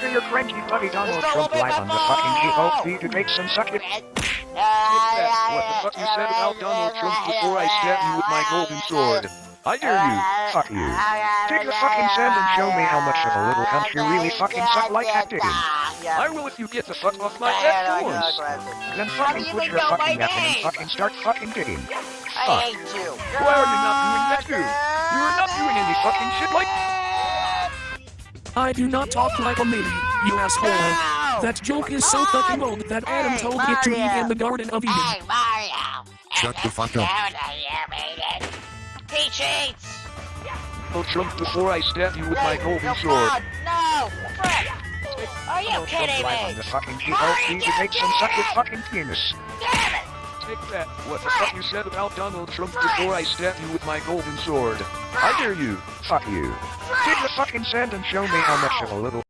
after your cranky buddy Donald Trump live on the fucking GOP debates and suck it. Take that. What the fuck you said about Donald Trump before I stab you with my golden sword? I dare you. Fuck you. Take the fucking sand and show me how much of a little cunt you really fucking suck like at digging. I will if you get the fuck off my head once. Then fucking put your fucking my and fucking start fucking digging. I hate you. Why are you not doing that too? You are not doing any fucking shit like. I do not talk like a lady, you asshole. That joke is so fucking old that Adam Hey, told it to Eve in the Garden of Eden. Hey, Mario. Shut the fuck up. He cheats. Oh Trump before I stab you with my golden no, sword. God, No, Frick. Are you Donald Trump kidding live on me? the fucking GOP debates and suck your fucking penis. Damn that. What the fuck you said about Donald Trump before I stab you with my golden sword? I dare you. Fuck you. Take the fucking sand and show me how much of a little